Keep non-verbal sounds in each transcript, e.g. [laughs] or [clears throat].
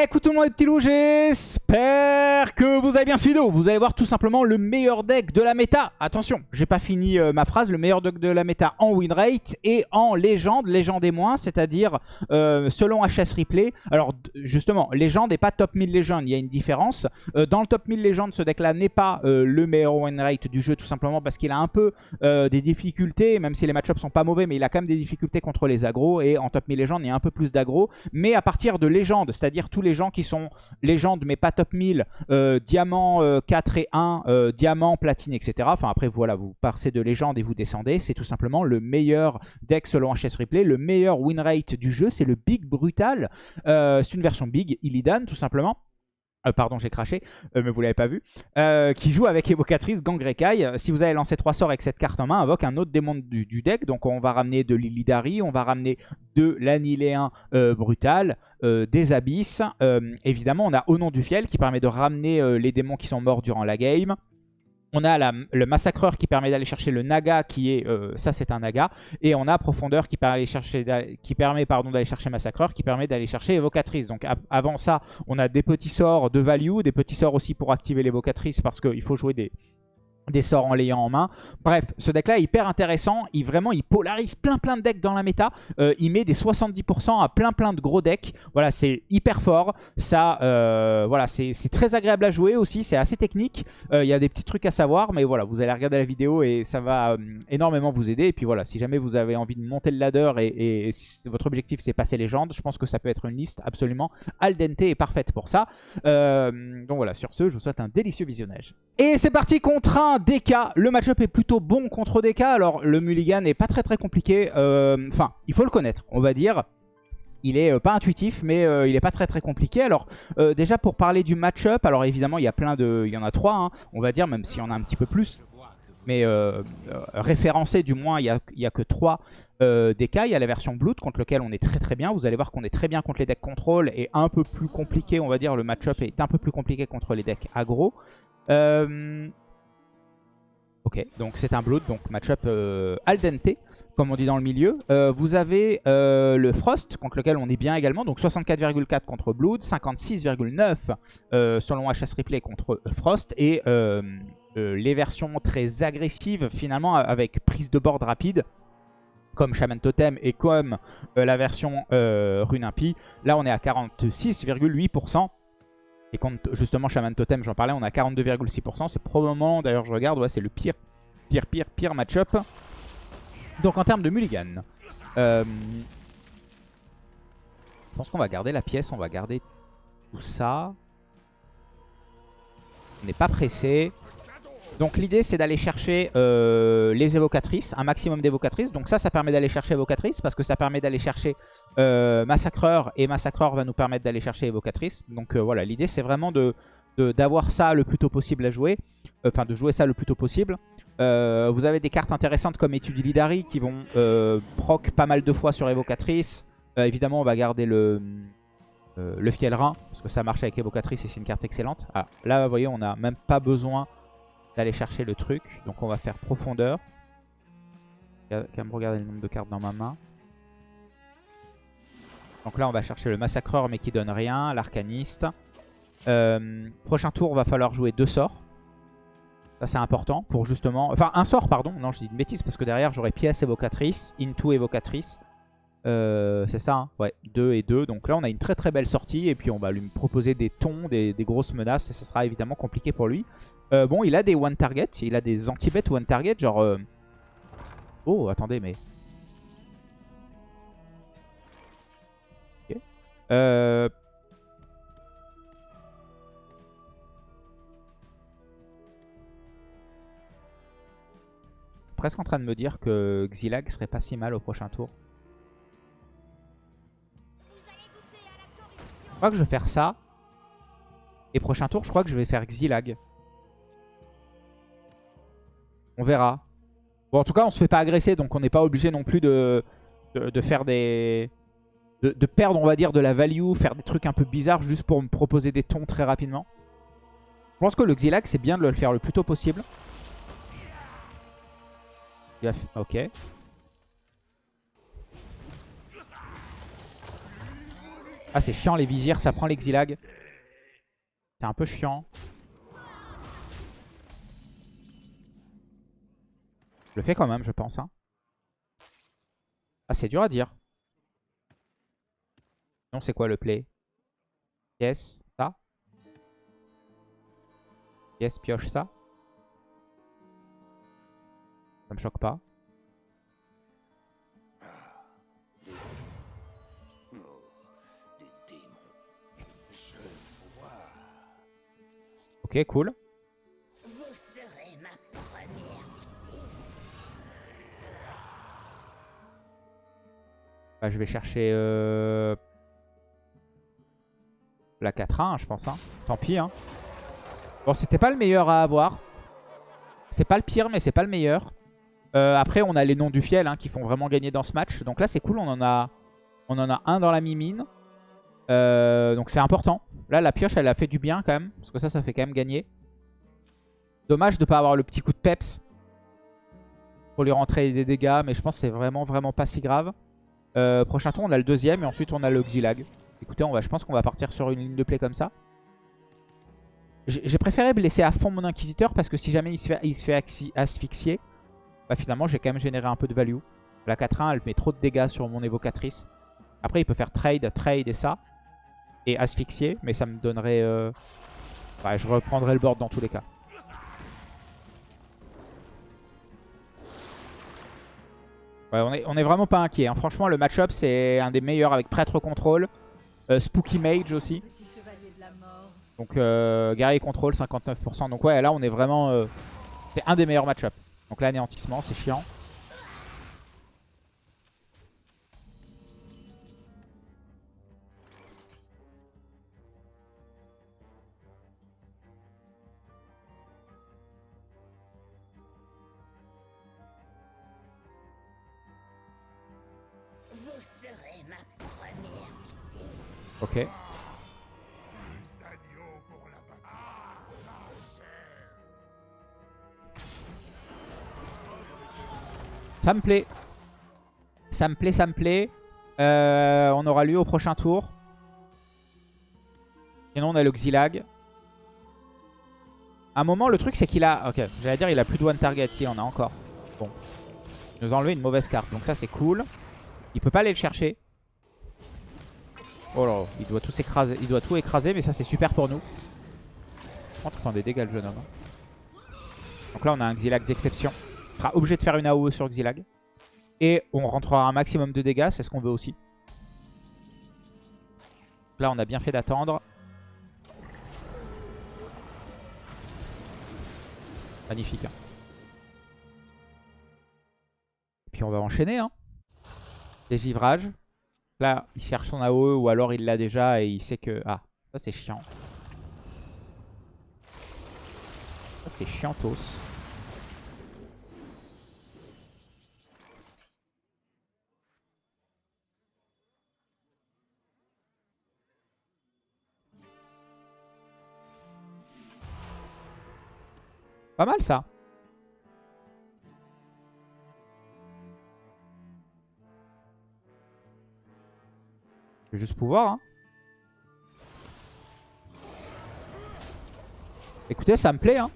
Écoute tout le monde les petits loups, j'espère que vous avez bien suivi. Vous allez voir tout simplement le meilleur deck de la méta. Attention, j'ai pas fini euh, ma phrase. Le meilleur deck de la méta en win rate et en légende, légende et moins, c'est-à-dire euh, selon HS Replay. Alors justement, légende et pas top 1000 légende, il y a une différence. Euh, dans le top 1000 légende, ce deck-là n'est pas le meilleur win rate du jeu tout simplement parce qu'il a un peu des difficultés, même si les match-ups sont pas mauvais, mais il a quand même des difficultés contre les agros et en top 1000 légende, il y a un peu plus d'agro. Mais à partir de légende, c'est-à-dire tous les gens qui sont légendes mais pas top 1000, euh, diamant 4 euh, et 1, euh, diamant, platine, etc. Enfin après voilà, vous passez de légende et vous descendez. C'est tout simplement le meilleur deck selon HS Replay, le meilleur win rate du jeu. C'est le Big Brutal. c'est une version Big Illidan tout simplement. Euh, pardon, j'ai craché, euh, mais vous l'avez pas vu, euh, qui joue avec évocatrice Gangrekai. Si vous avez lancé trois sorts avec cette carte en main, invoque un autre démon du, deck. Donc on va ramener de l'Illidari, on va ramener de l'Aniléen Brutal, des Abysses. évidemment, on a Au nom du Fiel qui permet de ramener les démons qui sont morts durant la game. On a le massacreur qui permet d'aller chercher le naga qui est, euh, ça c'est un naga. Et on a profondeur qui permet, qui permet d'aller chercher massacreur, qui permet d'aller chercher évocatrice. Donc avant ça, on a des petits sorts de value, des petits sorts aussi pour activer l'évocatrice parce qu'il faut jouer des, des sorts en l'ayant en main. Bref, ce deck-là est hyper intéressant. Il, vraiment, il polarise plein plein de decks dans la méta. Euh, il met des 70% à plein plein de gros decks. Voilà, c'est hyper fort. Ça, euh, voilà, c'est très agréable à jouer aussi. C'est assez technique. Euh, il y a des petits trucs à savoir, mais voilà, vous allez regarder la vidéo et ça va énormément vous aider. Et puis voilà, si jamais vous avez envie de monter le ladder et, votre objectif c'est passer légende, je pense que ça peut être une liste absolument al dente et parfaite pour ça. donc voilà, sur ce, je vous souhaite un délicieux visionnage. Et c'est parti contre un DK. Le match-up est plutôt bon contre DK. Alors, le Mulligan n'est pas très très compliqué. Euh, enfin, il faut le connaître, on va dire. Il est euh, pas intuitif, mais euh, il est pas très très compliqué. Alors, déjà pour parler du match-up, alors évidemment, il y a plein de... Il y en a trois, hein, on va dire, même s'il y en a un petit peu plus. Mais référencé, du moins, il n'y a, a, que trois DK. Il y a la version Blood, contre lequel on est très très bien. Vous allez voir qu'on est très bien contre les decks contrôle et un peu plus compliqué, on va dire. Le match-up est un peu plus compliqué contre les decks aggro. Euh, Ok, donc c'est un Blood, donc match-up euh, al dente, comme on dit dans le milieu. Euh, vous avez euh, le Frost, contre lequel on est bien également, donc 64,4 contre Blood, 56,9 selon HS Replay contre Frost, et les versions très agressives finalement avec prise de board rapide, comme Shaman Totem et comme la version Rune Impie. Là on est à 46,8%. Et quand justement Shaman Totem, j'en parlais, on a 42,6%. C'est probablement, d'ailleurs je regarde, ouais, c'est le pire, pire, pire, pire match-up. Donc en termes de mulligan, euh, je pense qu'on va garder la pièce, on va garder tout ça. On n'est pas pressé. Donc l'idée c'est d'aller chercher euh, les évocatrices, un maximum d'évocatrices. Donc ça, ça permet d'aller chercher évocatrices parce que ça permet d'aller chercher euh, massacreur et massacreur va nous permettre d'aller chercher évocatrice. Donc euh, voilà, l'idée c'est vraiment de d'avoir ça le plus tôt possible à jouer, enfin de jouer ça le plus tôt possible. vous avez des cartes intéressantes comme Étude Lidari qui vont proc pas mal de fois sur évocatrice. évidemment on va garder le, le fiel rein parce que ça marche avec évocatrice et c'est une carte excellente. Ah, là vous voyez on n'a même pas besoin d'aller chercher le truc. Donc on va faire profondeur. Quand même regarder le nombre de cartes dans ma main. Donc là on va chercher le massacreur mais qui donne rien, l'arcaniste. Euh, prochain tour, va falloir jouer deux sorts. Ça c'est important pour justement... Enfin un sort pardon, non je dis une bêtise parce que derrière j'aurai pièce évocatrice, into évocatrice. Euh, c'est ça, hein ouais, 2 et 2. Donc là, on a une très très belle sortie. Et puis, on va lui proposer des tons, des, grosses menaces. Et ça sera évidemment compliqué pour lui. Euh, bon, il a des one target. Il a des anti-bet one target. Genre... Euh, oh, attendez, mais... Ok. Euh... Presque en train de me dire que Xilag serait pas si mal au prochain tour. Je crois que je vais faire ça. Et prochain tour, je crois que je vais faire Xilag. On verra. Bon, en tout cas, on se fait pas agresser, donc on n'est pas obligé non plus de, faire des... De, perdre, on va dire, de la value, faire des trucs un peu bizarres juste pour me proposer des tons très rapidement. Je pense que le Xilag, c'est bien de le faire le plus tôt possible. Ok. Ah, c'est chiant les vizirs, ça prend l'exilag. C'est un peu chiant. Le fais quand même, je pense. Hein. Ah, c'est dur à dire. Non, c'est quoi le play? Yes, ça. Yes, pioche ça. Ça me choque pas. Ok, cool. Bah, je vais chercher euh... la 4-1, je pense. Hein. Tant pis. Hein. Bon, c'était pas le meilleur à avoir. C'est pas le pire, mais c'est pas le meilleur. Euh, après, on a les noms du fiel hein, qui font vraiment gagner dans ce match. Donc là, c'est cool. On en a, un dans la mimine. Euh, donc c'est important. Là, la pioche, elle a fait du bien quand même. Parce que ça, ça fait quand même gagner. Dommage de pas avoir le petit coup de peps. Pour lui rentrer des dégâts. Mais je pense que c'est vraiment, vraiment pas si grave. Euh, prochain tour, on a le deuxième. Et ensuite, on a le Xilag. Écoutez, on va, je pense qu'on va partir sur une ligne de play comme ça. J'ai préféré blesser à fond mon Inquisiteur. Parce que si jamais il se fait, asphyxier, bah finalement, j'ai quand même généré un peu de value. La 4-1, elle met trop de dégâts sur mon évocatrice. Après, il peut faire trade, trade et ça et asphyxier. Mais ça me donnerait... Euh... je reprendrai le board dans tous les cas. On, est, on est vraiment pas inquiet. Hein. Franchement, le match-up, c'est un des meilleurs avec Prêtre Contrôle. Euh, Spooky Mage aussi. Donc, euh, Guerrier Contrôle, 59%. Donc ouais, là, on est vraiment... Euh, c'est un des meilleurs match-up. Donc l'anéantissement, c'est chiant. Ok. Ça me plaît. Ça me plaît, ça me plaît. Euh, on aura lui au prochain tour. Sinon, on a le Xilag. À un moment, le truc, c'est qu'il a... Ok, j'allais dire, il a plus de one target. Si, on a encore. Bon. Il nous a enlevé une mauvaise carte. Donc ça, c'est cool. Il peut pas aller le chercher. Oh là, il doit tout écraser, il doit tout écraser, mais ça c'est super pour nous. Je prend des dégâts le jeune homme. Donc là on a un Xilag d'exception. On sera obligé de faire une AOE sur Xilag. Et on rentrera un maximum de dégâts, c'est ce qu'on veut aussi. Là on a bien fait d'attendre. Magnifique. Hein. Et puis on va enchaîner. Hein. Dégivrages. Là, il cherche son AOE ou alors il l'a déjà et il sait que... Ah, ça c'est chiant. Ça c'est chiantos. Pas mal ça. Juste pouvoir. Hein. Écoutez, ça me plaît. Hein.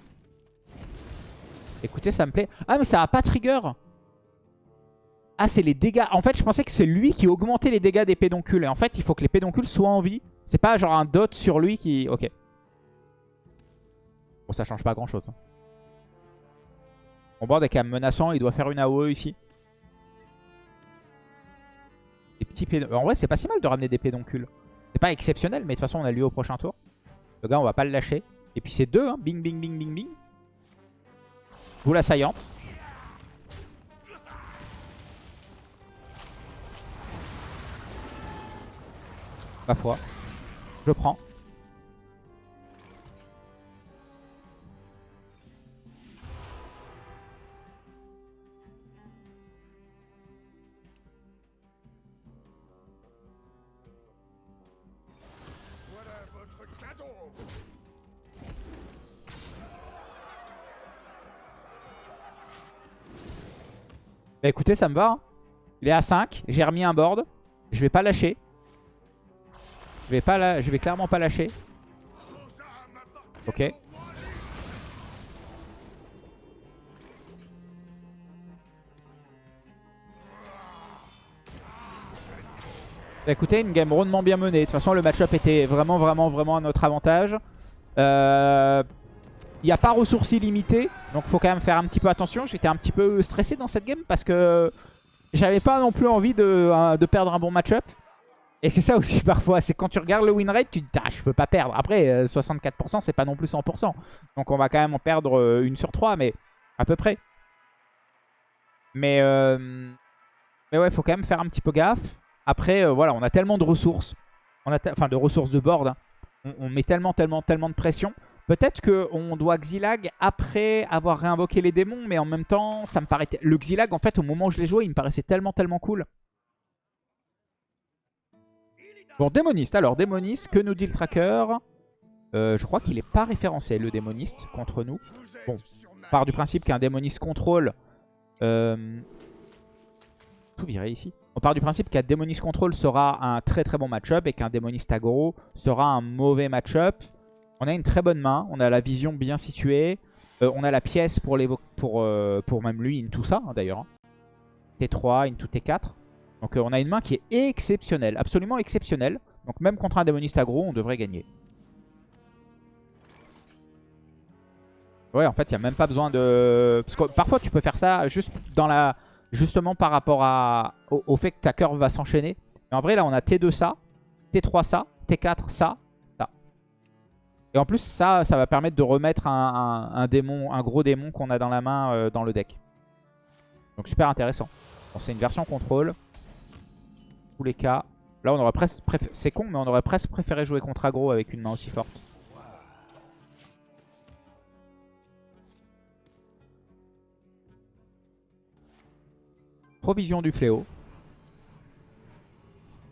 Écoutez, ça me plaît. Ah, mais ça a pas trigger. Ah, c'est les dégâts. En fait, je pensais que c'est lui qui augmentait les dégâts des pédoncules. Et en fait, il faut que les pédoncules soient en vie. C'est pas genre un dot sur lui qui... Ok. Bon, ça change pas grand chose. Hein. Mon board est quand même menaçant. Il doit faire une AOE ici. En vrai, c'est pas si mal de ramener des pédoncules. C'est pas exceptionnel, mais de toute façon, on a lui au prochain tour. Le gars, on va pas le lâcher. Et puis c'est deux, hein. bing, bing, bing, bing, bing. Vous la saillante. Ma foi. Je prends. Bah écoutez, ça me va. Hein. Il est à 5. J'ai remis un board. Je vais pas lâcher. vais, pas je vais clairement pas lâcher. Ok. Bah, écoutez, une game rondement bien menée. De toute façon, le match-up était vraiment, vraiment, vraiment à notre avantage. Euh, il n'y a pas ressources illimitées, donc faut quand même faire un petit peu attention. J'étais un petit peu stressé dans cette game parce que j'avais pas non plus envie de, de perdre un bon match-up. Et c'est ça aussi [laughs] parfois, c'est quand tu regardes le win rate, tu te dis ah, je peux pas perdre. Après 64% euh, c'est pas non plus 100%. Donc on va quand même en perdre euh, une sur trois, mais à peu près. Mais, euh, mais ouais, faut quand même faire un petit peu gaffe. Après, voilà, on a tellement de ressources. Enfin de ressources de board. Hein. On, on, met tellement, tellement, tellement de pression. Peut-être qu'on doit Xilag après avoir réinvoqué les démons, mais en même temps, ça me paraît... Le Xilag, en fait, au moment où je l'ai joué, il me paraissait tellement, tellement cool. Bon, démoniste. Alors, démoniste, que nous dit le tracker? Euh, Je crois qu'il n'est pas référencé, le démoniste, contre nous. Bon, on part du principe qu'un démoniste contrôle... Euh, tout virer ici. On part du principe qu'un démoniste contrôle sera un très très bon match-up et qu'un démoniste aggro sera un mauvais match-up. On a une très bonne main, on a la vision bien située. Euh, on a la pièce pour, pour, pour même lui, tout ça d'ailleurs. Hein. T3, into T4. Donc euh, on a une main qui est exceptionnelle, absolument exceptionnelle. Donc même contre un démoniste aggro, on devrait gagner. Ouais, en fait, il n'y a même pas besoin de... Parce que parfois, tu peux faire ça juste dans la... justement par rapport à... au, fait que ta curve va s'enchaîner. Mais en vrai, là, on a T2 ça, T3 ça, T4 ça, ça. Et en plus, ça, ça va permettre de remettre un, démon, un gros démon qu'on a dans la main euh, dans le deck. Donc super intéressant. Bon, c'est une version contrôle tous les cas. Là, on aurait presque C'est con, mais on aurait presque préféré jouer contre aggro avec une main aussi forte. Provision du fléau.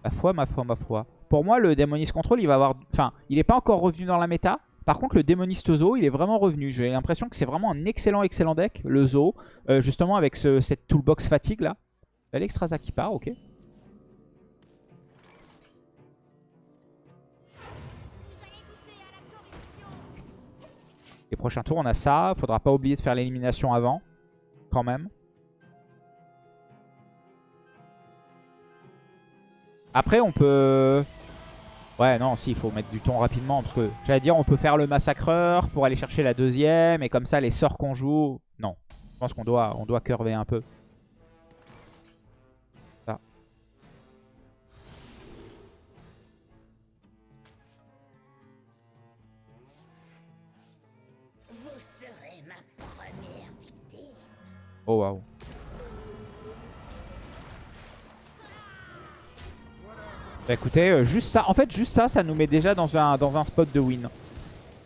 Ma foi, ma foi, ma foi. Pour moi, le démoniste contrôle, il va avoir... Enfin, il n'est pas encore revenu dans la méta. Par contre, le démoniste zoo, il est vraiment revenu. J'ai l'impression que c'est vraiment un excellent, excellent deck, le zoo. Euh, justement, avec ce, cette toolbox fatigue, là. L'Extraza qui part, ok. Les prochains tours, on a ça. Faudra pas oublier de faire l'élimination avant. Quand même. Après, on peut... Ouais, non, si, il faut mettre du ton rapidement. Parce que, j'allais dire, on peut faire le massacreur pour aller chercher la deuxième. Et comme ça, les sorts qu'on joue... Non, je pense qu'on doit, on doit curver un peu. Oh waouh. Bah écoutez, euh, juste ça, en fait juste ça, ça nous met déjà dans un, dans un spot de win.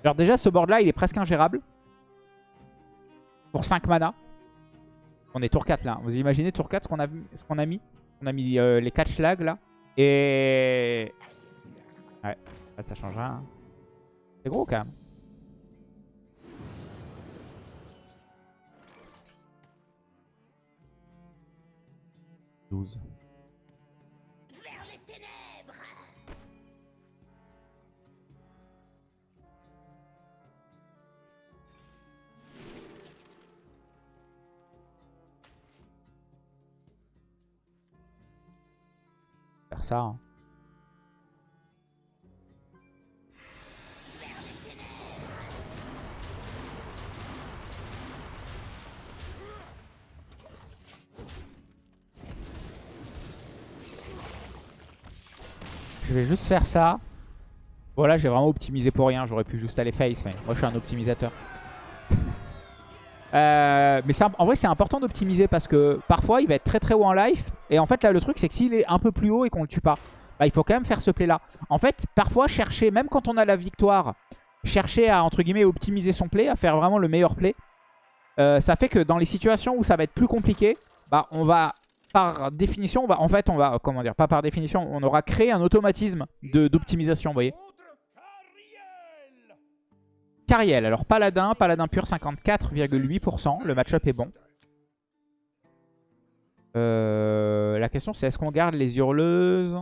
Alors déjà ce board là il est presque ingérable. Pour 5 mana. On est tour 4 là. Vous imaginez tour 4 ce qu'on a, a mis? On a mis euh, les 4 schlags là. Et... Ouais, ça change rien. Hein. C'est gros quand même. 12. Ça. Hein. je vais juste faire ça. Voilà, j'ai vraiment optimisé pour rien. J'aurais pu juste aller face, mais moi je suis un optimisateur. [laughs] Euh, mais en vrai, c'est important d'optimiser parce que parfois il va être très très haut en life. Et en fait, là, le truc, c'est que s'il est un peu plus haut et qu'on le tue pas, bah, il faut quand même faire ce play là. En fait, parfois, chercher, même quand on a la victoire, chercher à entre guillemets optimiser son play, à faire vraiment le meilleur play. Euh, ça fait que dans les situations où ça va être plus compliqué, bah, on va par définition, on va, en fait, on va, comment dire, pas par définition, on aura créé un automatisme d'optimisation, vous voyez. Cariel, alors Paladin, Paladin pur 54,8%, le match-up est bon. Euh, la question c'est est-ce qu'on garde les hurleuses?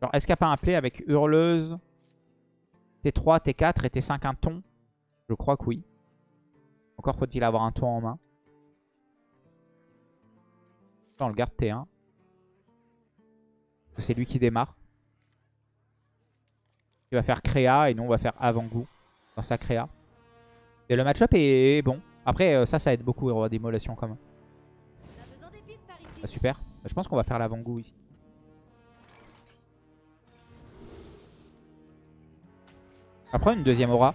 Genre, est-ce qu'il n'y a pas un play avec Hurleuse, T3, T4 et T5 un ton? Je crois que oui. Encore faut-il avoir un ton en main. On le garde T1. C'est lui qui démarre. Il va faire créa et nous on va faire avant-goût dans sa créa. Et le match-up est bon. Après, euh, ça, ça aide beaucoup Héros d'émolation quand même. Ah, super. Bah, je pense qu'on va faire l'avant-goût ici. Après, une deuxième aura.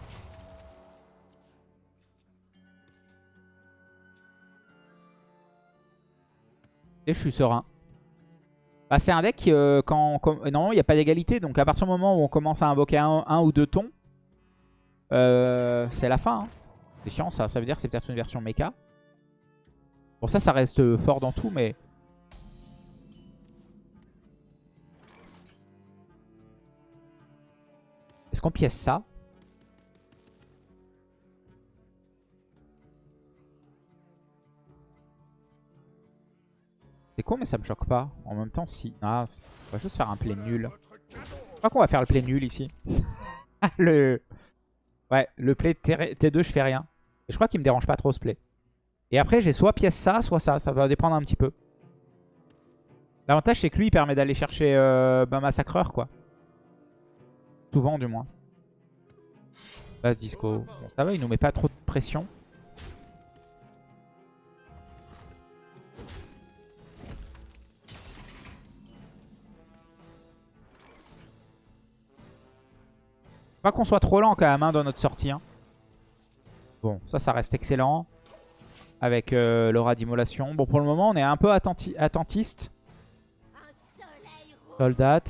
Et je suis serein. Bah, c'est un deck euh, quand, normalement il n'y a pas d'égalité. Donc à partir du moment où on commence à invoquer un, ou deux tons, euh, c'est la fin. Hein. C'est chiant ça. Ça veut dire que c'est peut-être une version mecha. Bon ça, ça reste fort dans tout, mais... Est-ce qu'on pièce ça? C'est con mais ça me choque pas. En même temps si. Ah, on va juste faire un play nul. Je crois qu'on va faire le play nul ici. [laughs] le... Ouais, le play T2 je fais rien. Et je crois qu'il me dérange pas trop ce play. Et après j'ai soit pièce ça, soit ça. Ça va dépendre un petit peu. L'avantage c'est que lui il permet d'aller chercher euh, ben, Massacreur quoi. Souvent du moins. Base disco. Ça va, il nous met pas trop de pression. Pas qu'on soit trop lent quand même hein, dans notre sortie. Hein. Bon, ça, ça reste excellent. Avec euh, l'aura d'immolation. Bon, pour le moment, on est un peu attentiste. Soldat.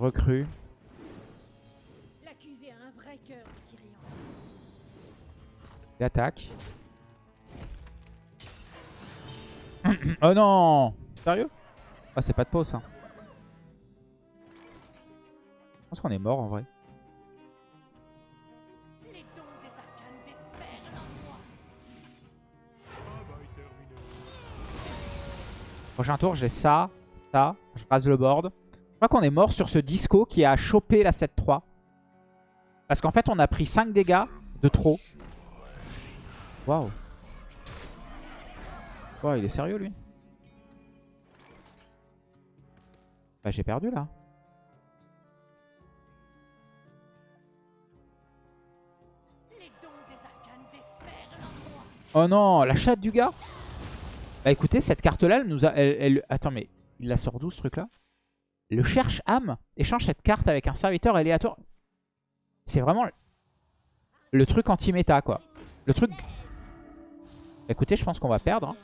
Recrue. Il attaque. [clears throat] oh non Sérieux? Ah, c'est pas de pause, ça. Je pense qu'on est mort en vrai. Prochain tour, j'ai ça, ça. Je rase le board. Je crois qu'on est mort sur ce disco qui a chopé la 7-3. Parce qu'en fait, on a pris 5 dégâts de trop. Waouh. Wow, il est sérieux, lui? Bah, j'ai perdu, là. Oh non, la chatte du gars? Bah écoutez, cette carte-là, elle nous a... Attends, mais il la sort d'où ce truc-là? Le cherche âme échange cette carte avec un serviteur aléatoire. C'est vraiment le truc anti-méta, quoi. Le truc... écoutez, je pense qu'on va perdre. Hein.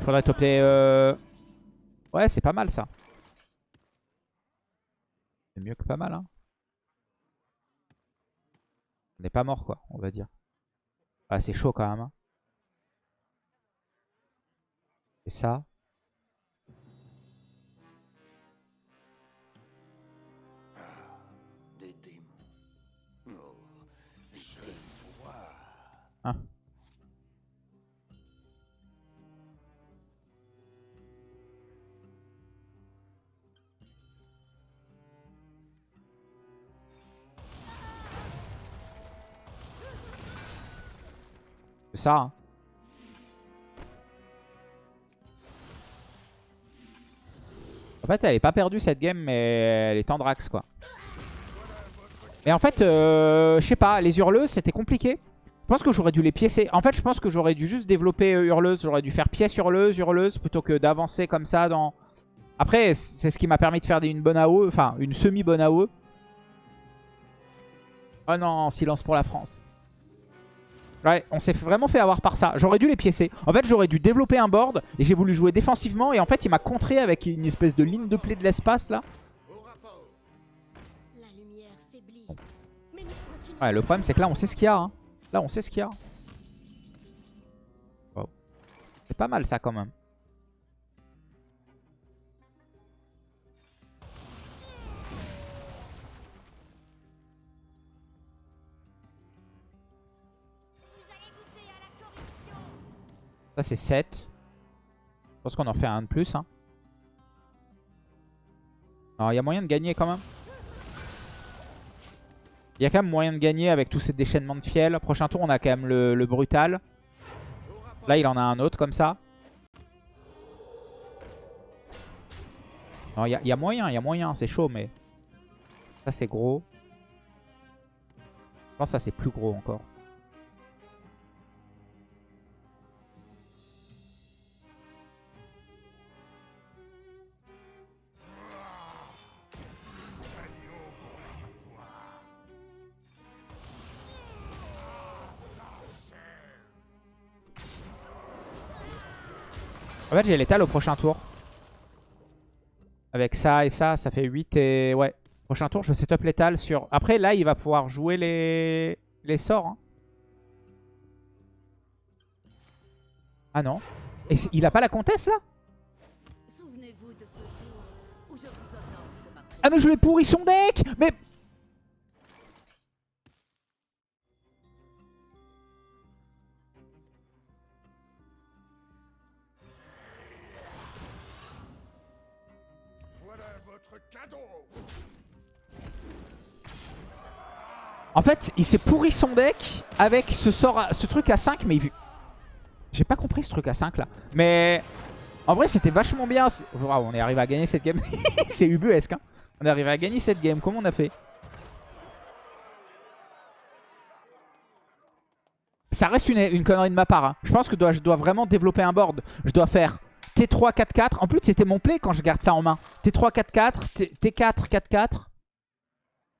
Faudrait topper... Euh... Ouais, c'est pas mal, ça. C'est mieux que pas mal, hein. On n'est pas mort, quoi, on va dire. Ah, c'est chaud quand même. Hein. Et ça. Ça. Hein. En fait, elle est pas perdue cette game, mais elle est Tendrax quoi. Mais en fait, euh, je sais pas, les hurleuses, c'était compliqué. Je pense que j'aurais dû les piécer. En fait, je pense que j'aurais dû juste développer euh, hurleuse. J'aurais dû faire pièce hurleuse, hurleuse, plutôt que d'avancer comme ça dans... Après, c'est ce qui m'a permis de faire une bonne AOE, enfin, une semi-bonne AOE. Oh non, silence pour la France. Ouais, on s'est vraiment fait avoir par ça. J'aurais dû les piécer. En fait, j'aurais dû développer un board et j'ai voulu jouer défensivement. Et en fait, il m'a contré avec une espèce de ligne de play de l'espace là. Ouais, le problème, c'est que là, on sait ce qu'il y a. Hein. Là, on sait ce qu'il y a. C'est pas mal ça quand même. Ça, c'est 7. Je pense qu'on en fait un de plus. Hein. Alors, il y a moyen de gagner quand même. Il y a quand même moyen de gagner avec tous ces déchaînements de fiel. Prochain tour, on a quand même le, brutal. Là, il en a un autre comme ça. Il y, a moyen, il y a moyen. C'est chaud, mais... Ça, c'est gros. Je pense que ça, c'est plus gros encore. En fait, j'ai l'étal au prochain tour. Avec ça et ça, ça fait 8 et... Ouais. Prochain tour, je setup l'étal sur... Après, là, il va pouvoir jouer les, les sorts. Hein. Ah non. Et il a pas la comtesse, là? Ah mais je lui ai pourri son deck Mais... En fait, il s'est pourri son deck avec ce sort, ce truc à 5, mais J'ai pas compris ce truc à 5 là. Mais en vrai, c'était vachement bien. on est arrivé à gagner cette game. [laughs] C'est ubuesque. Hein. On est arrivé à gagner cette game. Comment on a fait? Ça reste une, connerie de ma part. Hein. Je pense que je dois vraiment développer un board. Je dois faire T3, 4, 4. En plus, c'était mon play quand je garde ça en main. T3, 4, 4. T4, 4, 4.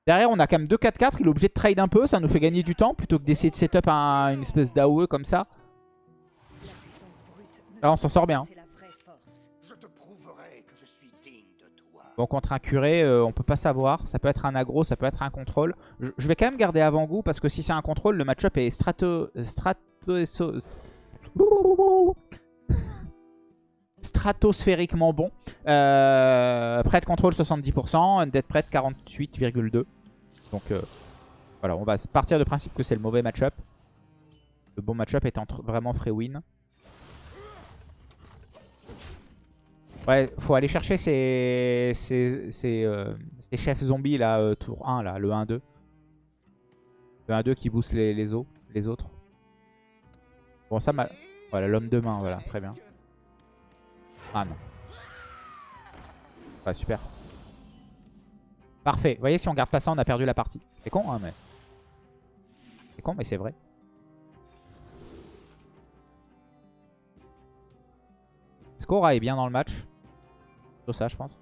Derrière, on a quand même 2-4-4. Il est obligé de trade un peu. Ça nous fait gagner du temps plutôt que d'essayer de setup un, une espèce d'AOE comme ça. Là, on s'en sort bien. Bon, contre un curé, euh, on peut pas savoir. Ça peut être un aggro, ça peut être un contrôle. Je, vais quand même garder avant-goût parce que si c'est un contrôle, le match-up est strato... strato stratosphériquement bon. Euh, prêt de contrôle 70%, undead prêt 48,2%. Donc euh, voilà, on va partir du principe que c'est le mauvais match-up. Le bon match-up étant vraiment free win. Ouais, faut aller chercher ces, ces, euh, chefs zombies là, euh, tour 1, là, le 1-2. Le 1-2 qui booste les, les, os, les autres. Bon, ça, voilà, l'homme de main, voilà, très bien. Ah non. Super. Parfait. Vous voyez, si on garde pas ça, on a perdu la partie. C'est con, hein, mais... C'est con, mais c'est vrai. Skora est bien dans le match. Tout ça, je pense.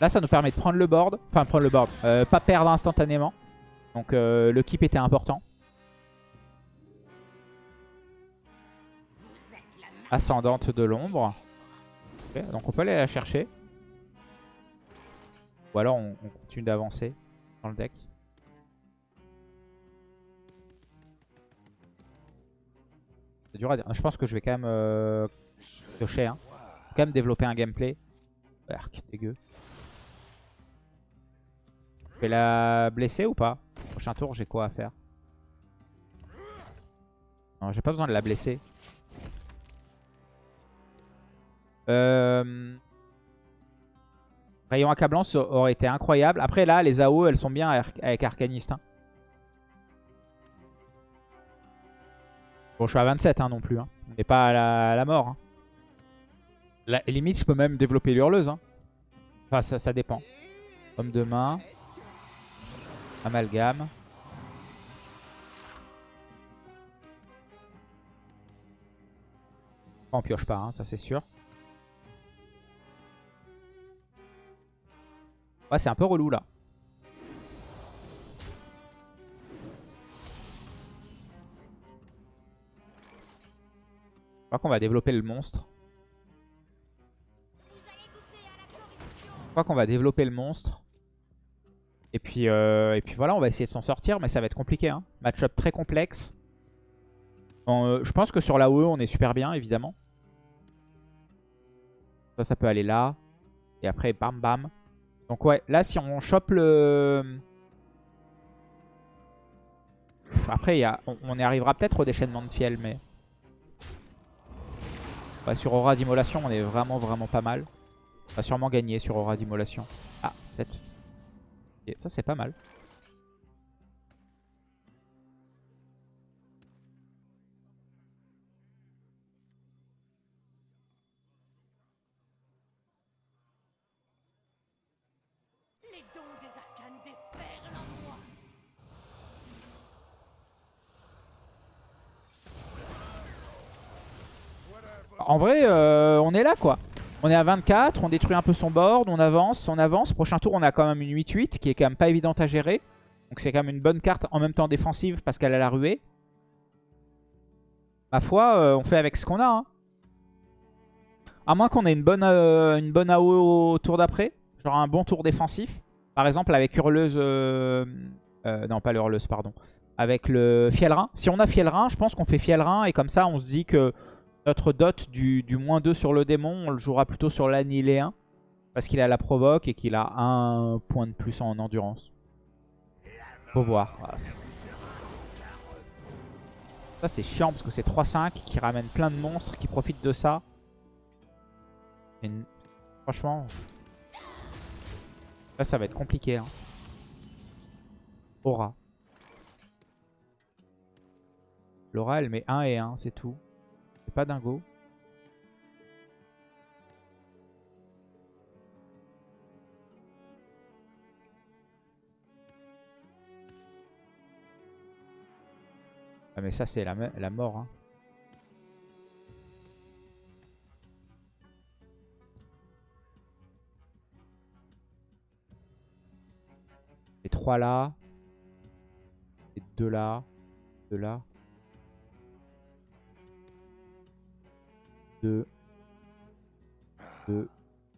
Là, ça nous permet de prendre le board. Enfin, prendre le board. Euh, pas perdre instantanément. Donc, euh, le keep était important. Ascendante de l'ombre. donc, on peut aller la chercher. Ou alors on, continue d'avancer dans le deck. C'est dur à dire. Je pense que je vais quand même euh, piocher. Hein. Quand même développer un gameplay. Arc, dégueu. Je vais la blesser ou pas? Prochain tour, j'ai quoi à faire? Non, j'ai pas besoin de la blesser. Rayon accablant aurait été incroyable. Après là, les AO, elles sont bien avec Arcaniste. Hein. Bon, je suis à 27 hein, non plus. Hein. On n'est pas à la, mort. Hein. La, limite, je peux même développer l'hurleuse. Enfin, ça, ça dépend. Homme de main. Amalgame. On pioche pas, ça c'est sûr. Ouais, c'est un peu relou là. Je crois qu'on va développer le monstre. Je crois qu'on va développer le monstre. Et puis, euh, et puis voilà, on va essayer de s'en sortir, mais ça va être compliqué. Hein. Match-up très complexe. Euh, je pense que sur la OE, on est super bien, évidemment. Ça, ça peut aller là. Et après, bam bam. Donc ouais, là si on chope le... Après, y a... on, y arrivera peut-être au déchaînement de fiel, mais... Ouais, sur Aura d'immolation, on est vraiment vraiment pas mal. On va sûrement gagner sur Aura d'Immolation. Ah, peut-être. Ça, c'est pas mal. En vrai, euh, on est là, quoi. On est à 24, on détruit un peu son board, on avance, on avance. Prochain tour, on a quand même une 8-8 qui est quand même pas évidente à gérer. Donc c'est quand même une bonne carte en même temps défensive parce qu'elle a la ruée. Ma foi, euh, on fait avec ce qu'on a. hein. À moins qu'on ait une bonne, euh, une AO au tour d'après. Genre un bon tour défensif. Par exemple avec Hurleuse... non, pas le Hurleuse, pardon. Avec le Fielrin. Si on a Fielrin, je pense qu'on fait Fielrin. Et comme ça, on se dit que notre dot du, moins 2 sur le démon, on le jouera plutôt sur l'annihiléen. Parce qu'il a la provoque et qu'il a un point de plus en endurance. Faut voir. C'est- ça c'est chiant parce que c'est 3-5 qui ramène plein de monstres qui profitent de ça. Et franchement, là ça va être compliqué. Hein. Aura. Laura elle met 1 et 1, c'est tout. Pas dingo. Ah mais ça c'est la, la mort. Hein. Les trois là. Les deux là. Deux là. Deux. Deux.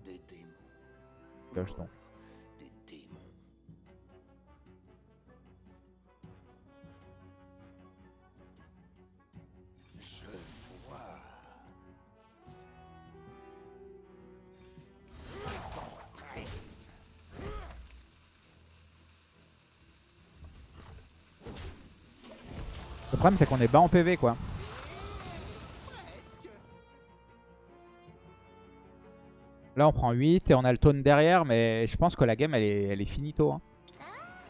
Des démons. Des démons. Je vois. Le problème c'est qu'on est bas en PV quoi. Là on prend 8 et on a le taunt derrière mais je pense que la game elle est, finito. hein.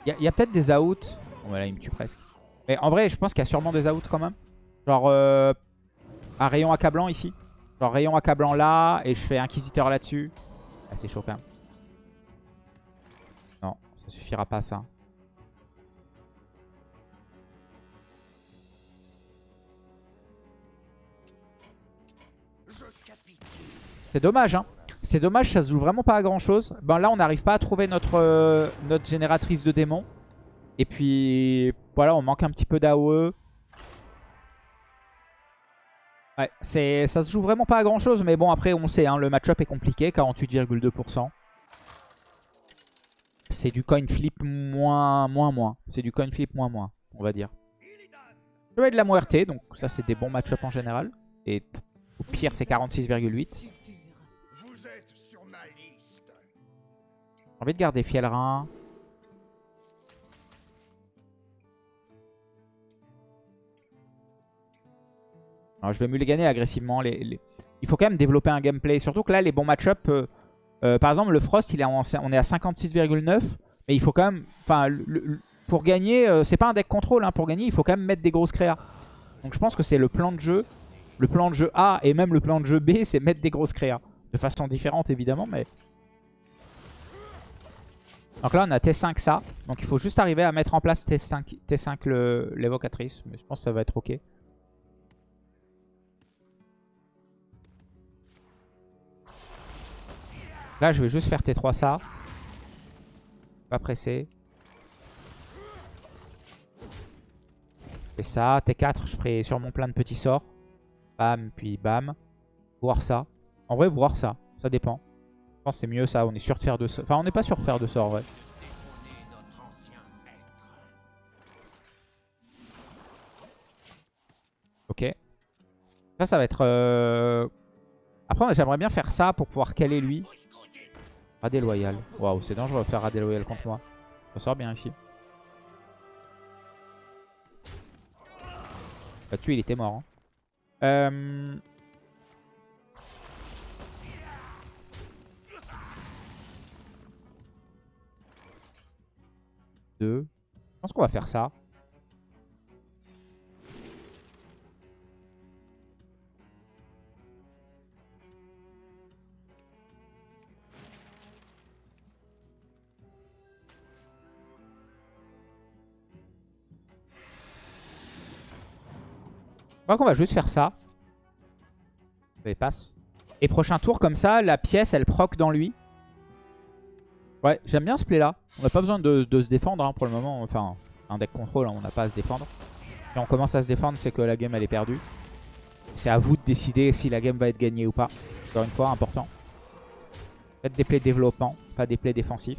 Il y a, il y a peut-être des outs. Bon bah là il me tue presque. Mais en vrai je pense qu'il y a sûrement des outs quand même. Genre euh, un rayon accablant ici. Genre rayon accablant là et je fais inquisiteur là-dessus. Ah, c'est chaud. Non ça suffira pas ça. C'est dommage, hein. C'est dommage, ça se joue vraiment pas à grand chose. Ben là, on n'arrive pas à trouver notre, euh, notre génératrice de démons. Et puis, voilà, on manque un petit peu d'AOE. Ouais, ça se joue vraiment pas à grand chose. Mais bon, après, on sait, hein, le match-up est compliqué, 48,2%. C'est du coin flip moins, moins, moins. C'est du coin flip moins, moins, on va dire. Je vais de la muerte, donc ça, c'est des bons match-up en général. Et au pire, c'est 46,8. J'ai envie de garder Fielrin. Alors, je vais agressivement. Les, les- Il faut quand même développer un gameplay. Surtout que là, les bons match-up... euh, euh, par exemple, le Frost, il est on est à 56,9. Mais il faut quand même... Enfin, pour gagner, euh, c'est pas un deck contrôle. hein, pour gagner, il faut quand même mettre des grosses créas. Donc je pense que c'est le plan de jeu. Le plan de jeu A et même le plan de jeu B, c'est mettre des grosses créas. De façon différente, évidemment, mais... Donc là, on a T5 ça. Donc il faut juste arriver à mettre en place T5, T5 le- l'évocatrice. Mais je pense que ça va être ok. Là, je vais juste faire T3 ça. Pas pressé. Fais ça. T4, je ferai sûrement plein de petits sorts. Bam, puis bam. Voir ça. En vrai, voir ça. Ça dépend. C'est mieux ça. On est sûr de faire deux sorts. Enfin, on n'est pas sûr de faire notre ancien maître. Ok. Ça, ça va être... euh, Après, j'aimerais bien faire ça pour pouvoir caler lui. Radé loyal. Waouh, c'est dangereux de faire radé loyal contre moi. Ça sort bien ici. Là-dessus, il était mort. hein. Euh, 2. Je pense qu'on va faire ça. Je crois qu'on va juste faire ça. Allez, passe. Et prochain tour, comme ça, la pièce, elle proc dans lui. Ouais, j'aime bien ce play là. On n'a pas besoin de, se défendre hein, pour le moment. Enfin, un deck contrôle, hein, on n'a pas à se défendre. Si on commence à se défendre, c'est que la game elle est perdue. C'est à vous de décider si la game va être gagnée ou pas. Encore une fois, important. Faites des plays développants, pas des plays défensifs.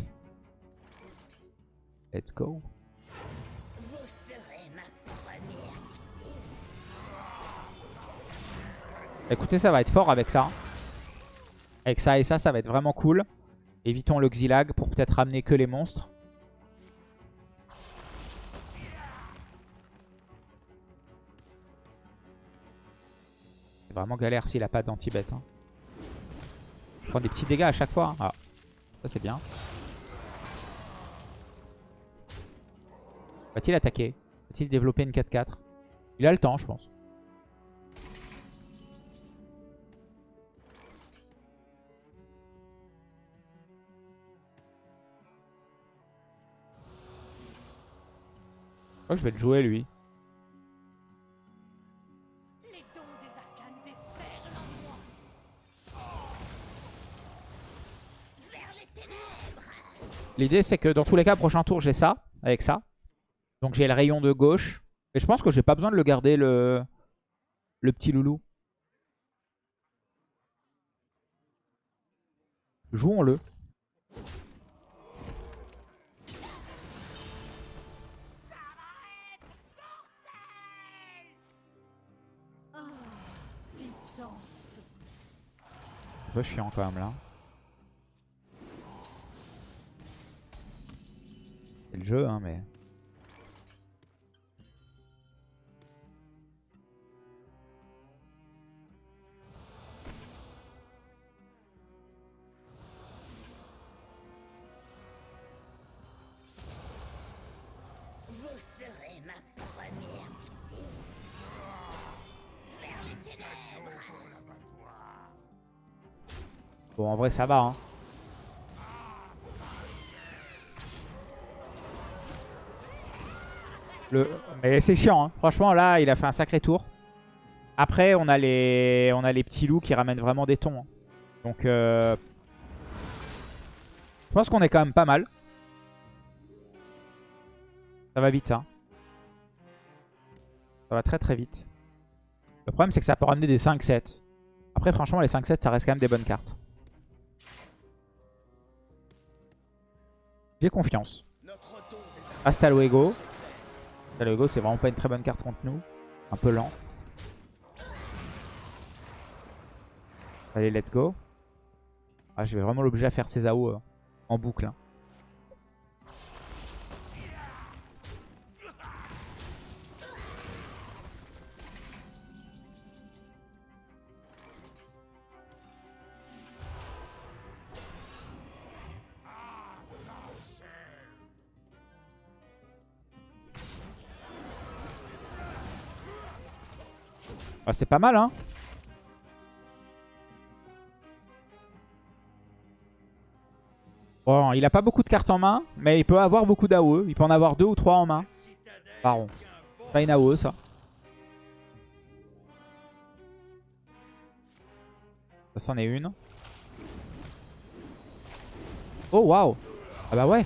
Let's go. Écoutez, ça va être fort avec ça. Avec ça et ça, ça va être vraiment cool. Évitons le Xylag pour peut-être ramener que les monstres. C'est vraiment galère s'il a pas d'anti-bet. Hein. Il prend des petits dégâts à chaque fois. hein. Ah, ça c'est bien. Va-t-il attaquer? Va-t-il développer une 4-4 Il a le temps, je pense. Crois que je vais le jouer lui. L'idée c'est que dans tous les cas, prochain tour j'ai ça, avec ça. Donc j'ai le rayon de gauche. Et je pense que j'ai pas besoin de le garder le, le petit loulou. Jouons-le. Un peu chiant quand même là. C'est le jeu hein mais... Bon en vrai ça va hein. Le... Mais c'est chiant hein. Franchement là il a fait un sacré tour. Après on a les, on a les petits loups qui ramènent vraiment des tons. hein. Donc euh... Je pense qu'on est quand même pas mal. Ça va vite ça. Ça va très très vite. Le problème c'est que ça peut ramener des 5-7. Après franchement les 5-7 ça reste quand même des bonnes cartes. J'ai confiance. Hasta luego. Hasta luego, c'est vraiment pas une très bonne carte contre nous. Un peu lent. Allez, let's go. Ah, je vais vraiment l'obliger à faire ses AO euh, en boucle. hein. C'est pas mal, hein Bon, il a pas beaucoup de cartes en main, mais il peut avoir beaucoup d'AOE. Il peut en avoir deux ou trois en main. Baron. Pas une AOE, ça. Ça, c'en est une. Oh, waouh Ah bah ouais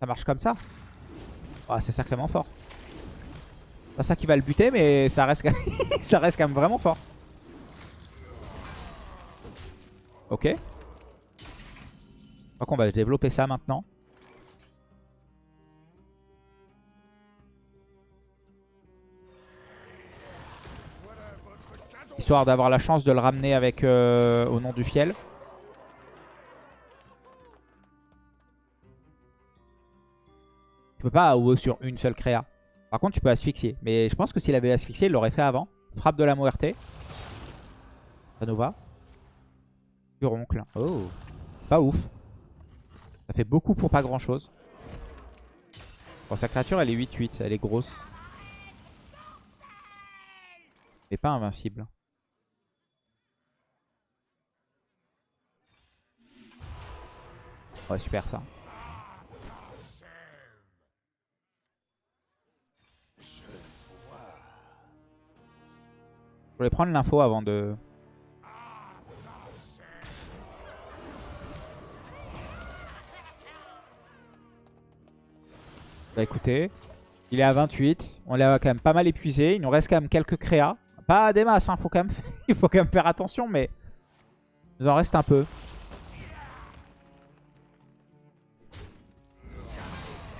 Ça marche comme ça Ah, c'est sacrément fort. Pas ça qui va le buter, mais ça reste, [laughs] ça reste quand même vraiment fort. Ok. Je crois qu'on va développer ça maintenant. Histoire d'avoir la chance de le ramener avec euh, au nom du fiel. Tu peux pas AOE sur une seule créa. Par contre, tu peux asphyxier. Mais je pense que s'il avait asphyxié, il l'aurait fait avant. Frappe de la muerte. Ça nous va. Furoncle. Oh. Pas ouf. Ça fait beaucoup pour pas grand chose. Bon, sa créature, elle est 8-8. Elle est grosse. Elle est pas invincible. Ouais, super ça. Je voulais prendre l'info avant de... Bah écoutez, il est à 28. On l'a quand même pas mal épuisé. Il nous reste quand même quelques créas. Pas des masses, hein. [laughs] Il faut quand même faire attention, mais... Il nous en reste un peu.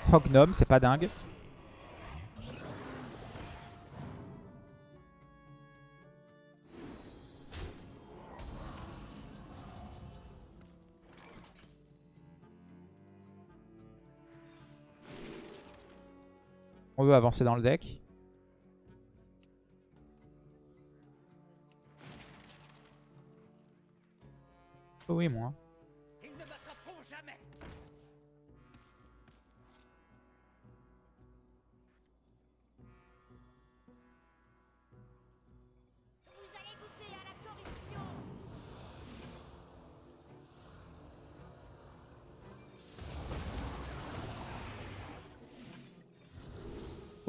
Prognome, c'est pas dingue. On veut avancer dans le deck. Oui, moi.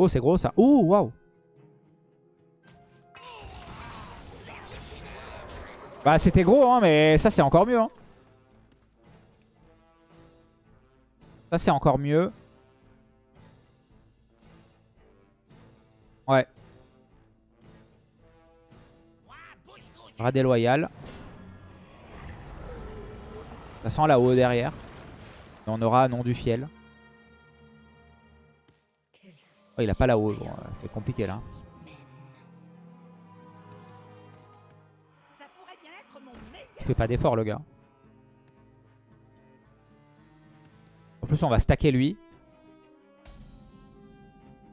Oh, c'est gros ça. Ouh, waouh. Bah, c'était gros, hein, mais ça, c'est encore mieux. Hein. Ça, c'est encore mieux. Ouais. Rat déloyal. Ça sent là-haut derrière. On aura nom du fiel. Oh, il a pas là-haut. Euh, c'est compliqué là. Il fait pas d'effort le gars. En plus on va stacker lui.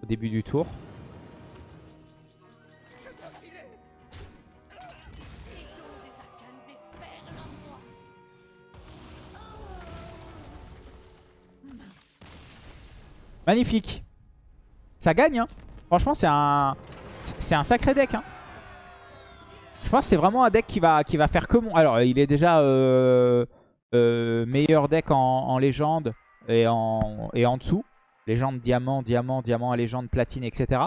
Au début du tour. Magnifique. Ça gagne hein. Franchement c'est un... Sacré deck hein. Je pense que c'est vraiment un deck qui va, faire que mon... Alors il est déjà euh, euh, meilleur deck en, en légende et en, et dessous. Légende, diamant, diamant, diamant légende, platine, etc.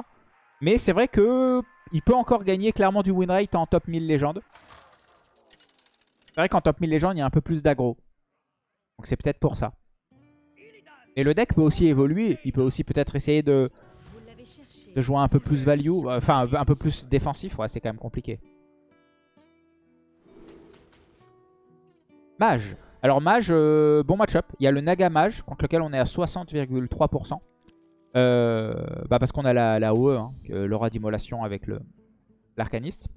Mais c'est vrai que il peut encore gagner clairement du win rate en top 1000 légende. C'est vrai qu'en top 1000 légende, il y a un peu plus d'aggro. Donc c'est peut-être pour ça. Et le deck peut aussi évoluer. Il peut aussi peut-être essayer de, de jouer un peu plus value. Enfin, un peu plus défensif. Ouais, c'est quand même compliqué. Mage. Alors Mage, euh, bon match-up. Il y a le Naga Mage, contre lequel on est à 60,3%. Euh, bah parce qu'on a la, la OE, hein, que- l'aura d'immolation avec le l'arcaniste.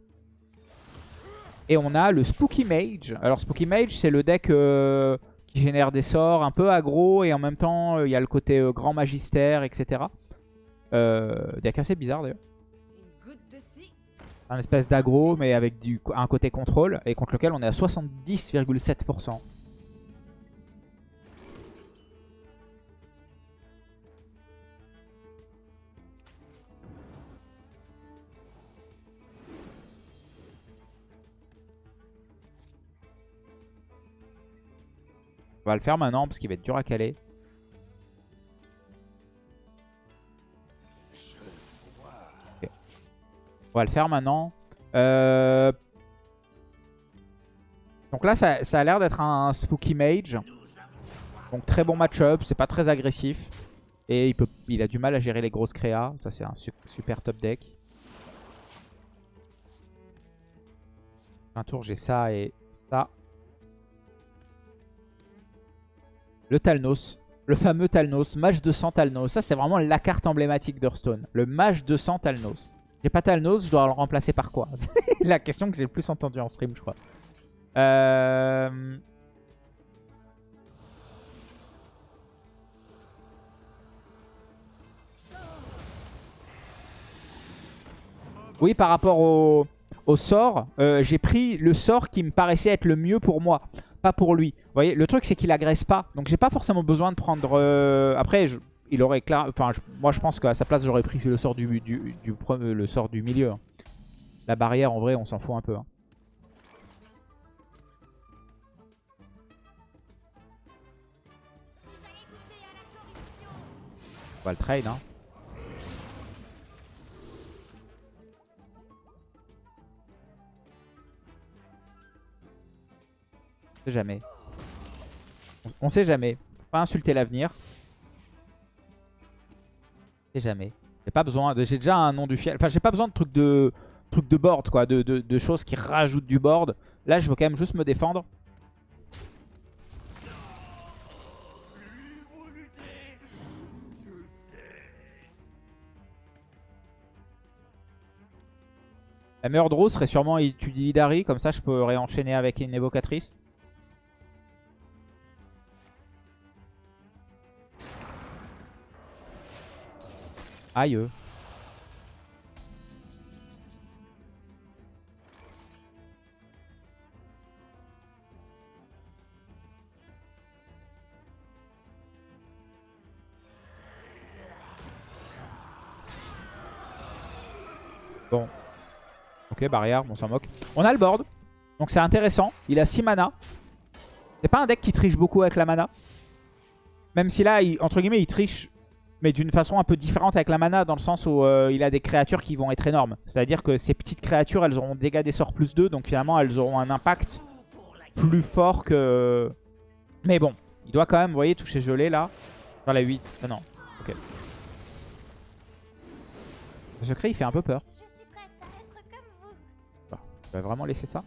Et on a le Spooky Mage. Alors Spooky Mage, c'est le deck euh, qui génère des sorts un peu aggro et en même temps, il y a le côté grand magistère, etc. Euh, deck assez bizarre d'ailleurs. Un espèce d'aggro, mais avec du, un côté contrôle, et contre lequel on est à 70,7%. On va le faire maintenant parce qu'il va être dur à caler. Va le faire maintenant. Euh, Donc là, ça, a l'air d'être un Spooky Mage. Donc très bon match-up, c'est pas très agressif. Et il, a du mal à gérer les grosses créas. Ça, c'est un su- super top deck. Un tour, j'ai ça et ça. Le Talnos. Le fameux Talnos. Mage 200 Talnos. Ça, c'est vraiment la carte emblématique d'Hearthstone. Le Mage 200 Talnos. J'ai pas Talnos, je dois le remplacer par quoi C'est [laughs] la question que j'ai le plus entendue en stream, je crois. Euh... Oui, par rapport au, sort, euh, j'ai pris le sort qui me paraissait être le mieux pour moi, pas pour lui. Vous voyez, le truc c'est qu'il agresse pas, donc j'ai pas forcément besoin de prendre... euh, Après, je, il aurait clair... Enfin, moi je pense qu'à sa place, j'aurais pris le sort du, du, le sort du milieu. hein. La barrière, en vrai, on s'en fout un peu. hein. On va le trade. Hein. On sait jamais. On, sait jamais. Pas insulter l'avenir. Jamais. J'ai pas besoin. J'ai déjà un nom du fiel. Enfin, j'ai pas besoin de trucs de trucs de board, quoi, de, de- choses qui rajoutent du board. Là, je veux quand même juste me défendre. La meilleure draw serait sûrement Utilidarry, comme ça je peux réenchaîner avec une évocatrice. Aïe. Bon. Ok, barrière, on s'en moque. On a le board, donc c'est intéressant. Il a 6 mana. C'est pas un deck qui triche beaucoup avec la mana. Même si là, entre guillemets, il triche, mais d'une façon un peu différente avec la mana, dans le sens où euh, il a des créatures qui vont être énormes. C'est-à-dire que ces petites créatures, elles auront dégâts des sorts plus 2, donc finalement, elles auront un impact plus fort que... Mais bon, il doit quand même, vous voyez, toucher gelé là. Sur la 8. Ah non, ok. Le secret, il fait un peu peur. Je suis prête à être comme vous. Je vais vraiment laisser ça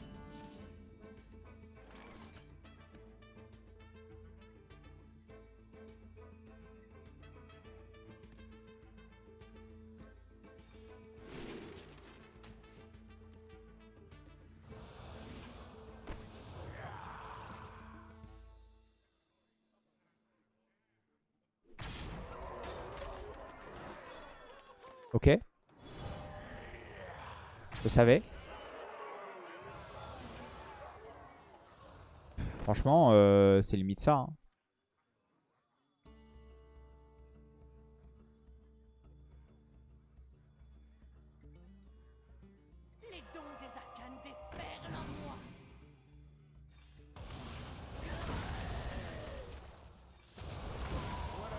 Ok. Je savais. Franchement, euh, c'est limite ça. hein.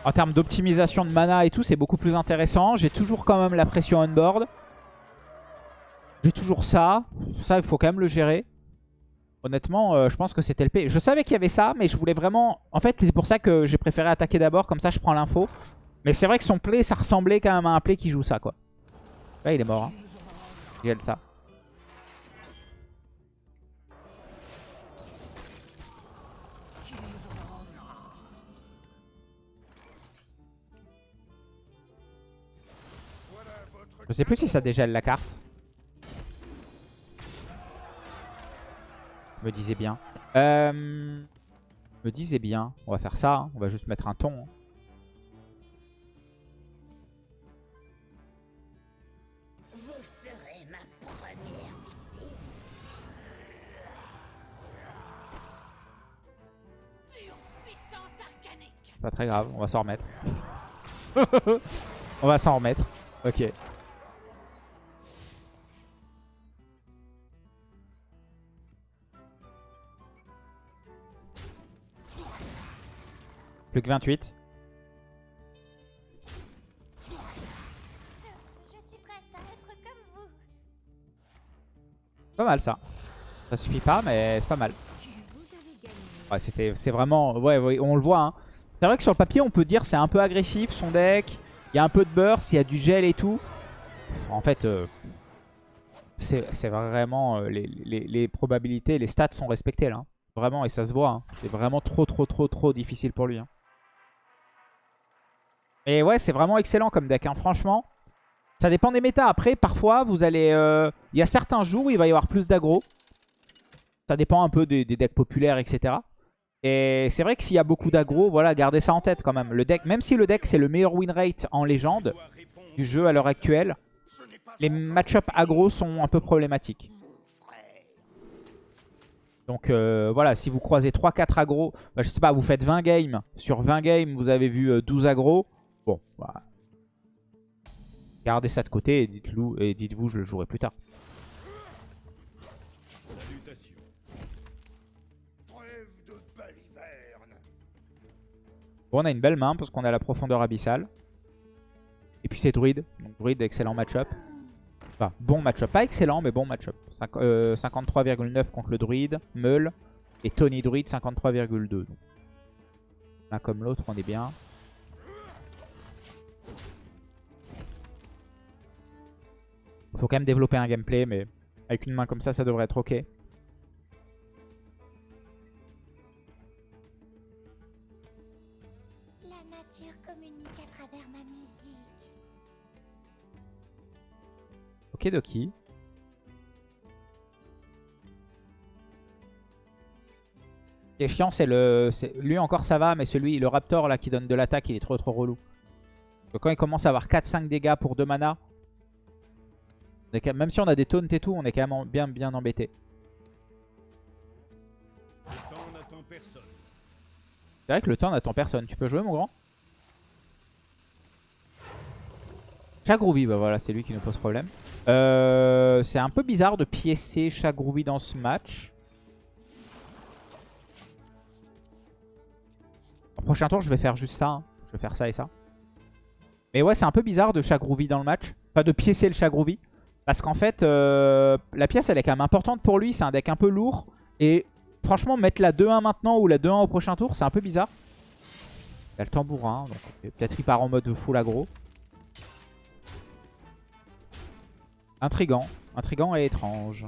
En termes d'optimisation de mana et tout, c'est beaucoup plus intéressant. J'ai toujours quand même la pression on board. J'ai toujours ça. Ça, il faut quand même le gérer. Honnêtement, euh, je pense que c'était le P. Je savais qu'il y avait ça, mais je voulais vraiment... En fait, c'est pour ça que j'ai préféré attaquer d'abord. Comme ça, je prends l'info. Mais c'est vrai que son play, ça ressemblait quand même à un play qui joue ça, quoi. Là, il est mort. Hein. Il ça. Je sais plus si ça dégèle la carte. Je me disais bien. Euh, je me disais bien. On va faire ça. hein. On va juste mettre un ton. hein. Vous serez ma première victime. Pure puissance arcanique. Pas très grave. On va s'en remettre. [laughs] on va s'en remettre. Ok. Plus que 28. Je suis prête à être comme vous. Pas mal ça. Ça suffit pas, mais c'est pas mal. Ouais, c'était, c'est vraiment, ouais, ouais, on le voit. Hein. C'est vrai que sur le papier, on peut dire c'est un peu agressif son deck. Il y a un peu de burst, il y a du gel et tout. En fait, euh, c'est c'est vraiment euh, les, les- les probabilités, les stats sont respectées là. hein. Vraiment, et ça se voit. hein. C'est vraiment trop, trop, trop, trop difficile pour lui. Et ouais, c'est vraiment excellent comme deck, hein. franchement. Ça dépend des méta. Après, parfois, vous allez... euh, Il y a certains jours où il va y avoir plus d'aggro. Ça dépend un peu des, decks populaires, etc. Et c'est vrai que s'il y a beaucoup d'aggro, voilà, gardez ça en tête quand même. Le deck, même si le deck c'est le meilleur win rate en légende du jeu à l'heure actuelle, les match-up aggro sont un peu problématiques. Donc euh, voilà, si vous croisez 3-4 aggro, bah, je sais pas, vous faites 20 games. Sur 20 games, vous avez vu euh, 12 aggro. Bon, bah. Gardez ça de côté et dites-vous, je le jouerai plus tard. Bon, on a une belle main parce qu'on a la profondeur abyssale. Et puis c'est druide. Donc druide, excellent match-up. Enfin, bon match-up. Pas excellent, mais bon match-up. Cinq- euh, 53,9 contre le druide. Meul. Et Tony Druide, 53,2. Donc, L'un comme l'autre, on est bien. Faut quand même développer un gameplay, mais avec une main comme ça, ça devrait être ok. La nature communique à travers ma musique. Ok, Doki. Ce qui est chiant, c'est le. Lui encore ça va, mais celui, le Raptor là qui donne de l'attaque, il est trop trop relou. Donc, quand il commence à avoir 4-5 dégâts pour 2 mana, même, si on a des taunts et tout, on est quand même en- bien bien embêté. C'est vrai que le temps n'attend personne. Tu peux jouer, mon grand? Chagroovy, bah voilà, c'est lui qui nous pose problème. Euh, c'est un peu bizarre de piécer Chagroovy dans ce match. Au prochain tour, je vais faire juste ça. hein. Je vais faire ça et ça. Mais ouais, c'est un peu bizarre de Chagroovy dans le match. Pas de piécer le Chagroovy. Parce qu'en fait, euh, la pièce, elle est quand même importante pour lui. C'est un deck un peu lourd. Et franchement, mettre la 2-1 maintenant ou la 2-1 au prochain tour, c'est un peu bizarre. Il a le tambourin. donc Peut-être il part en mode full aggro. Intrigant. Intrigant et étrange.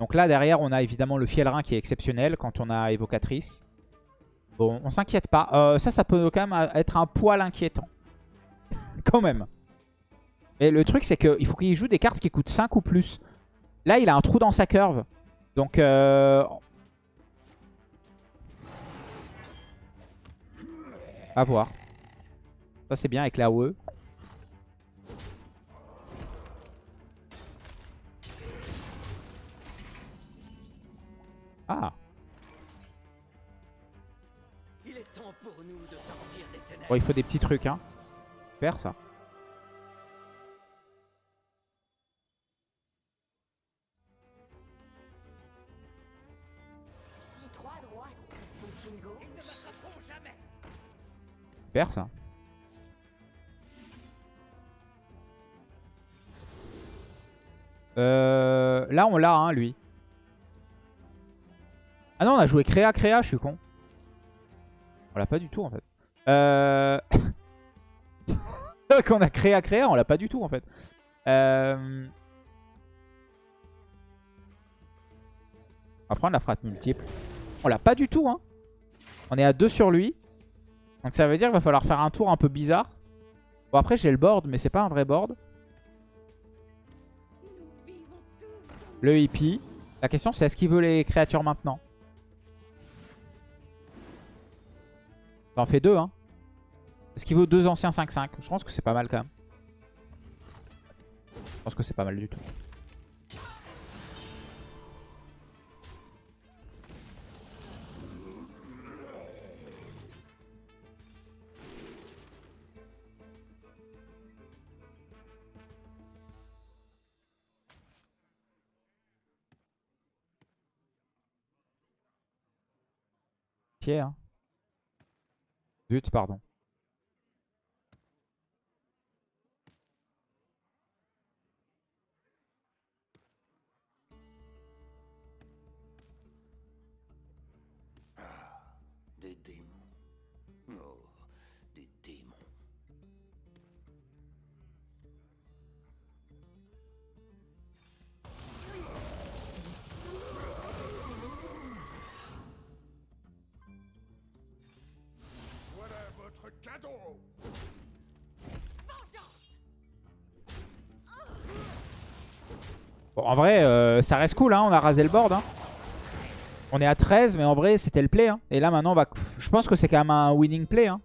Donc là, derrière, on a évidemment le Fielrin qui est exceptionnel quand on a Évocatrice. On s'inquiète pas. Euh, ça, ça peut quand même être un poil inquiétant. [laughs] quand même. Mais le truc, c'est qu'il faut qu'il joue des cartes qui coûtent 5 ou plus. Là, il a un trou dans sa curve. Donc, euh... à voir. Ça, c'est bien avec la E. AOE. Ah, bon, il faut des petits trucs, hein. Super, ça. Super, ça. Euh, là, on l'a, hein, lui. Ah non, on a joué créa, créa, je suis con. On l'a pas du tout, en fait. Euh... [laughs] Quand on a créa, créa, on l'a pas du tout, en fait. Euh... On va prendre la frappe multiple. On l'a pas du tout, hein. On est à 2 sur lui. Donc ça veut dire qu'il va falloir faire un tour un peu bizarre. Bon après j'ai le board mais c'est pas un vrai board. Le hippie. La question c'est est-ce qu'il veut les créatures maintenant? Ça en fait deux hein. Est-ce qu'il veut deux anciens 5-5 Je pense que c'est pas mal quand même. Je pense que c'est pas mal du tout. Pied hein. Pardon. En vrai, euh, ça reste cool, hein, on a rasé le board. hein. On est à 13, mais en vrai, c'était le play. hein. Et là, maintenant, je pense que c'est quand même un winning play. hein.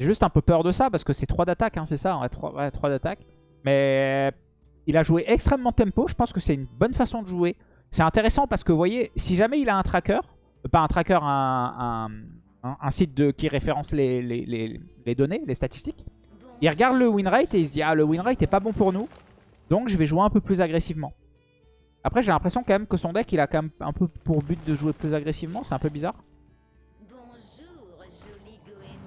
J'ai juste un peu peur de ça, parce que c'est 3 d'attaque, hein, c'est ça, on a 3, d'attaque. Mais il a joué extrêmement tempo, je pense que c'est une bonne façon de jouer. C'est intéressant parce que vous voyez, si jamais il a un tracker, euh, pas un tracker, un, un, site de, qui référence les- les données, les statistiques, il regarde le win rate et il se dit ah le win rate est pas bon pour nous, donc je vais jouer un peu plus agressivement. Après j'ai l'impression quand même que son deck il a quand même un peu pour but de jouer plus agressivement, c'est un peu bizarre. Bonjour, joli.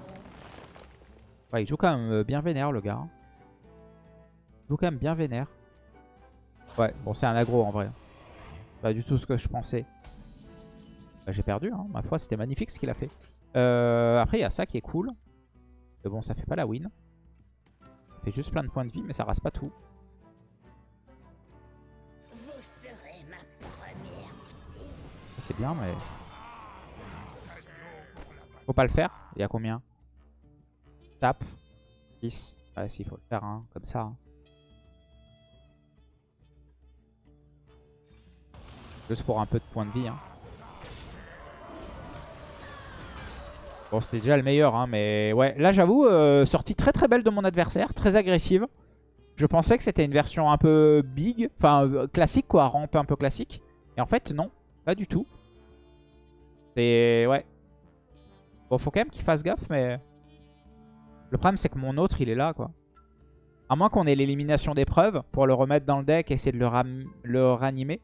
Ouais, il joue quand même euh, bien vénère le gars. hein. Il joue quand même bien vénère. Ouais, bon c'est un aggro en vrai. Pas du tout ce que je pensais. Bah, J'ai perdu, hein. ma foi c'était magnifique ce qu'il a fait. Euh, après il y a ça qui est cool. Mais bon ça fait pas la win. Ça fait juste plein de points de vie mais ça rase pas tout. C'est bien mais... Faut pas le faire. Il y a combien? Tape. 10. Ouais si, faut le faire hein, comme ça. hein. Juste pour un peu de points de vie. hein. Bon, c'était déjà le meilleur, hein, mais ouais. Là, j'avoue, euh, sortie très très belle de mon adversaire, très agressive. Je pensais que c'était une version un peu big, enfin euh, classique quoi, rampe un peu classique. Et en fait, non, pas du tout. C'est... ouais. Bon, faut quand même qu'il fasse gaffe, mais... Le problème, c'est que mon autre, il est là, quoi. À moins qu'on ait l'élimination d'épreuve pour le remettre dans le deck et essayer de le, ram- le ranimer.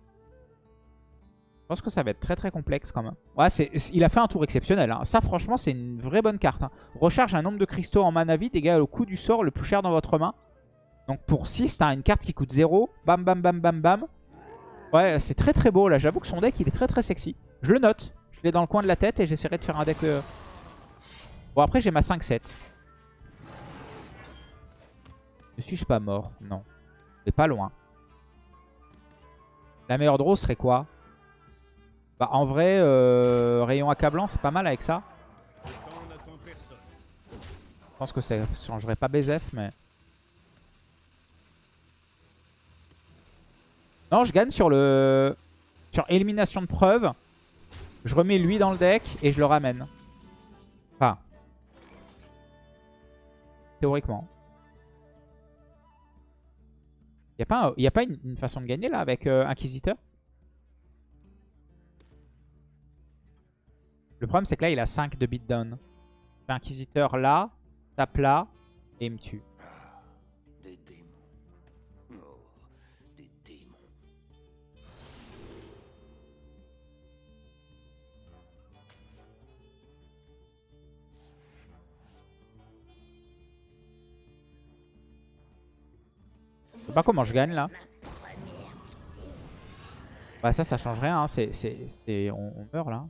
Je pense que ça va être très très complexe quand même. Ouais, il a fait un tour exceptionnel. hein. Ça, franchement, c'est une vraie bonne carte. hein. Recharge un nombre de cristaux en mana vide égale au coût du sort le plus cher dans votre main. Donc pour 6, t'as une carte qui coûte 0. Bam, bam, bam, bam, bam. Ouais, c'est très très beau là. J'avoue que son deck, il est très très sexy. Je le note. Je l'ai dans le coin de la tête et j'essaierai de faire un deck... euh, Bon, après, j'ai ma 5-7. Ne suis-je pas mort? Non. C'est pas loin. La meilleure draw serait quoi? Bah en vrai, euh, rayon accablant, c'est pas mal avec ça. Je pense que ça changerait pas BZF, mais... Non, je gagne sur le... Sur élimination de preuve. Je remets lui dans le deck et je le ramène. Enfin... Théoriquement. Il pas, un- y a pas une, façon de gagner là avec euh, Inquisiteur? Le problème c'est que là il a 5 de beatdown. Inquisiteur là, tape là et il me tue. Sais pas comment je gagne là. Bah ça, ça change rien. hein. C'est- On, meurt là.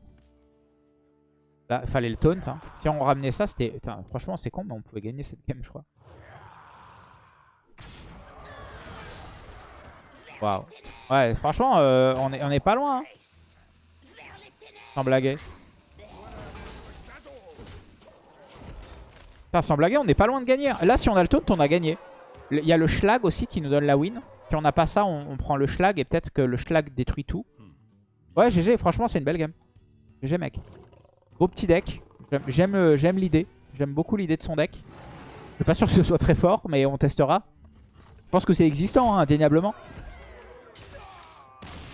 Là, il fallait le taunt. hein. Si on ramenait ça, c'était... Franchement, c'est con, mais on pouvait gagner cette game, je crois. Waouh. Ouais, franchement, euh, on, est, on est pas loin. hein. Sans blaguer. Putain, sans blaguer, on est pas loin de gagner. Là, si on a le taunt, on a gagné. Il y a le schlag aussi qui nous donne la win. Si on n'a pas ça, on, prend le schlag et peut-être que le schlag détruit tout. Ouais, GG, franchement, c'est une belle game. GG, mec. Beau petit deck. Euh, j'aime l'idée. J'aime beaucoup l'idée de son deck. Je suis pas sûr que ce soit très fort, mais on testera. Je pense que c'est existant, hein, indéniablement.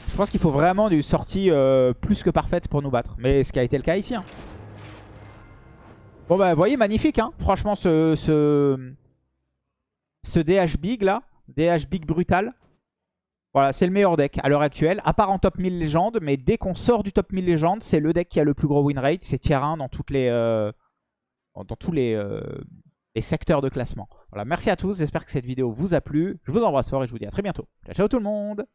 Je pense qu'il faut vraiment une sortie euh, plus que parfaite pour nous battre. Mais ce qui a été le cas ici. hein. Bon bah, vous voyez, magnifique. Hein. Franchement, ce, ce DH Big là, DH Big Brutal. Voilà, c'est le meilleur deck à l'heure actuelle, à part en top 1000 légendes, mais dès qu'on sort du top 1000 légendes, c'est le deck qui a le plus gros win rate, c'est tier 1 dans, toutes les, euh, dans tous les, euh, les secteurs de classement. Voilà, merci à tous, j'espère que cette vidéo vous a plu, je vous embrasse fort et je vous dis à très bientôt. Ciao, ciao tout le monde